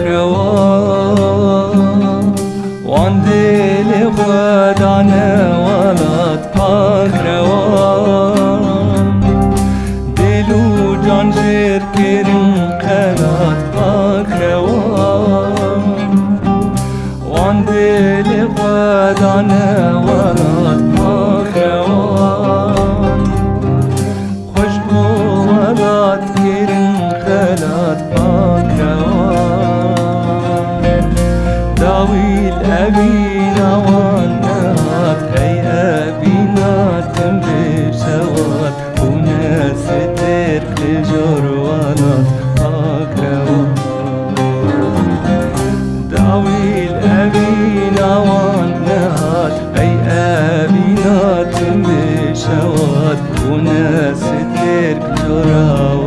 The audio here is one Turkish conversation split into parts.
روان وان دل خدان ولات پاک روان دلو جان جر کرن قلات پاک روان وان دل خدان ولات أبينا والنات أي أبينا تنبي سوات وناس ترك جروانات. أكروان داويل أبينا والنات أي أبينا تنبي سوات وناس ترك جروانات.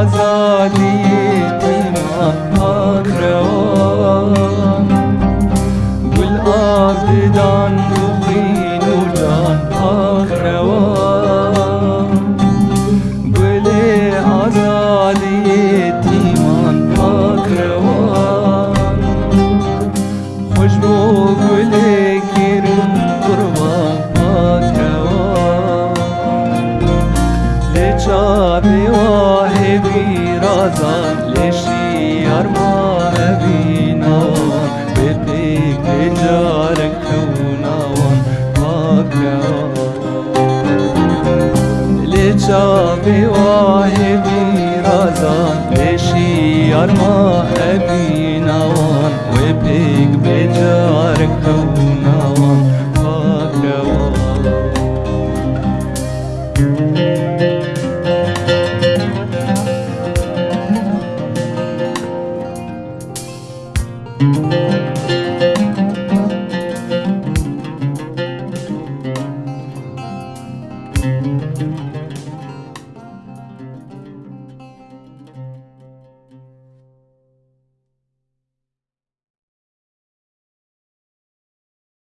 آزادی تیمان پاک روان گل آبدان Kazan leşi yarma evina Beti pecarek kevnavan Pakya Leça bivahi birazan Leşi yarma